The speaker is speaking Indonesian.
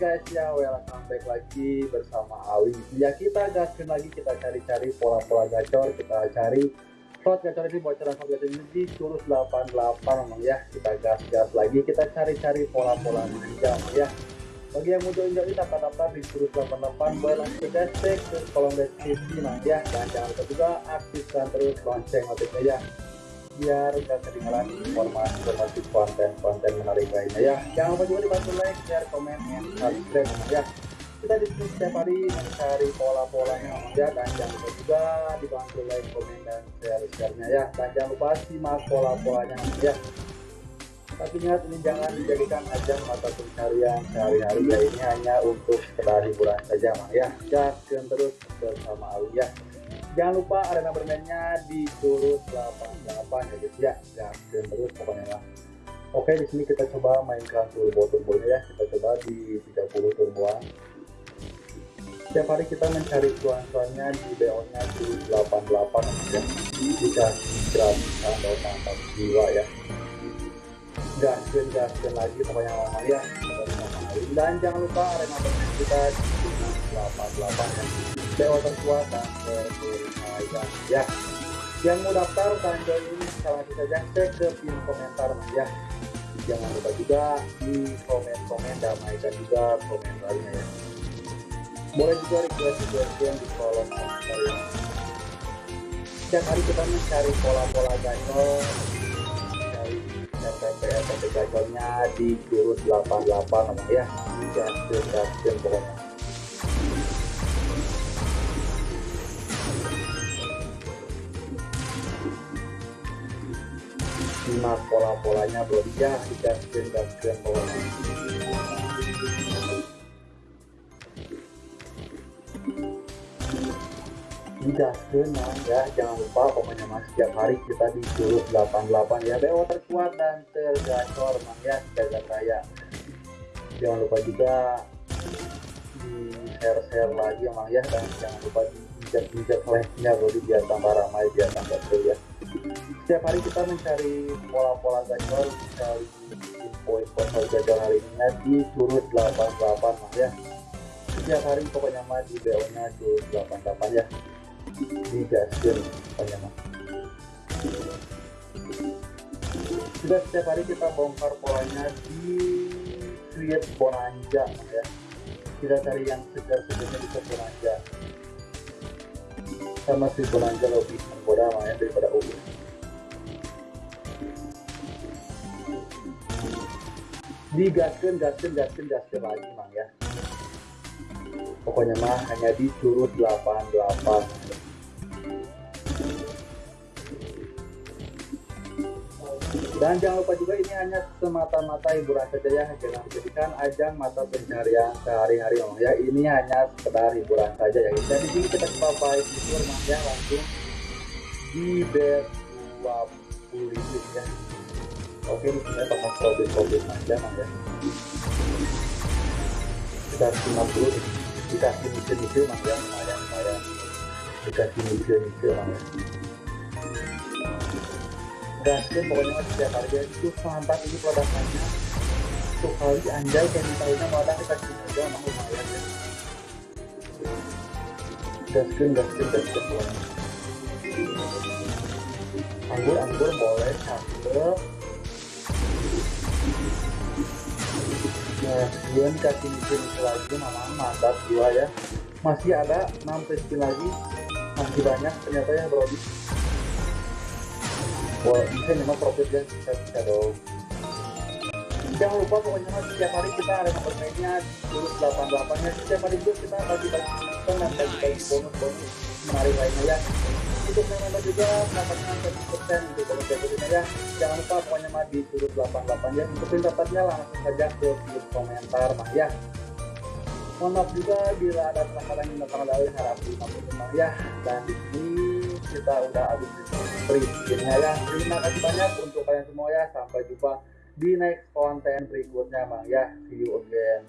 semuanya, welcome back lagi bersama Awi. Ya kita gaskin lagi, kita cari-cari pola-pola gacor Kita cari slot gacor ini, bocoran slot gacor ini di curus 88 memang ya. Kita gas-gas lagi, kita cari-cari pola-pola manja ya. Bagi yang mau join daftar-daftar di curus 88 boleh langsung cek ke kolom deskripsi nah ya. Dan jangan lupa juga aktifkan terus lonceng notifikasinya biar gak ketinggalan informasi-informasi konten-konten menarik lainnya ya. Jangan lupa juga dibantu like, share, komen, dan subscribe ya. Kita di sini setiap hari mencari pola-polanya. Ya dan jangan lupa juga dibantu like, komen, dan share-sharenya ya. Dan jangan lupa simak pola-polanya ya. Tapi ingat ini jangan dijadikan ajang mata pencarian sehari-hari ya. Ini hanya untuk sekedar hiburan saja mah ya. Jangan terus bersama Ali ya jangan lupa arena bermainnya di curus 88 ya guys. Ya jangan terus pokoknya lah. Oke di sini kita coba mainkan turbo turbonya ya. Kita coba di 30 turboan. Setiap hari kita mencari cuan-cuannya di BO nya di 88 ya. Jika gratisan atau mantap jiwa ya. Gaskin gaskin lagi pokoknya lama ya. Dan jangan lupa arena bermain kita di 88 ya Terkuat dan terbayang ya yang mau daftar join ini langsung saja cek ke pin komentar ya jangan lupa juga di komen-komen damaikan juga komentarnya ya. Boleh juga request request di kolom komentar ya. Setiap hari kita mencari pola-pola gacor FTP FTP gacornya di jurus 88 ya. Gaskin gaskin pokoknya simak pola-polanya bro ya gaskin gaskin polanya digaskin ya. Jangan lupa pokoknya mas setiap hari kita di jurus 88 ya. BO terkuat dan tergacor mang ya jaga raya. Jangan lupa juga di share-share lagi emang ya. Dan jangan lupa diinjak-injak like-nya bro biar tambah ramai biar tambah seru ya setiap hari kita mencari pola-pola gacor mencari info-info gacor hari ini. Di curut 88 mas ya. Setiap hari pokoknya mah di BO nya curut 88 ya. Di gaskin pokoknya mah sudah setiap hari kita bongkar polanya di create bonanja ya. Kita cari yang segar-segarnya bisa bonanja sama si bonanja lebih menggoda ya daripada ubi digaskan gaskan gaskan gaskan lagi mang ya. Pokoknya mah hanya di curut 88 dan jangan lupa juga ini hanya semata-mata hiburan saja ya jangan dijadikan ajang mata pencarian sehari-hari om. Ya ini hanya sekedar hiburan saja ya dan di sini kita coba baik itu ya langsung di bet 20 ribu ya. Oke di sini pakai profit profit saja mang ya kita 50 dikasih nyicil-nyicil mang ya. Lumayan lumayan. Dikasih nyicil-nyicil mang ya gaskin pokoknya setiap harga itu mantap ini produknya untuk kali anjay kayak misalnya malah kita juga mau lumayan ya. Gaskin gaskin gaskin pokoknya. Anggur anggur boleh cakep nah kemudian dikasih mikir lagi memang mantap dua ya. Masih ada 6 spin lagi. Masih banyak ternyata ya bro Wah, bisa memang profitnya bisa bisa dong. Jangan lupa pokoknya mas setiap hari kita ada nomor mainnya terus 88 nya setiap hari itu kita bagi-bagi dan bagi-bagi bonus-bonus menarik lainnya ya. Untuk member juga mendapatkan 100% untuk bonus berikutnya ya. Jangan lupa pokoknya mah di turut 88 ya. Untuk dapatnya langsung saja ke komentar mah ya. Mohon maaf juga bila ada kesalahan yang datang dari harap dimaklumi ya. Dan di sini kita udah habis skinnya ya terima kasih banyak untuk kalian semua ya. Sampai jumpa di next konten berikutnya mang ya see you again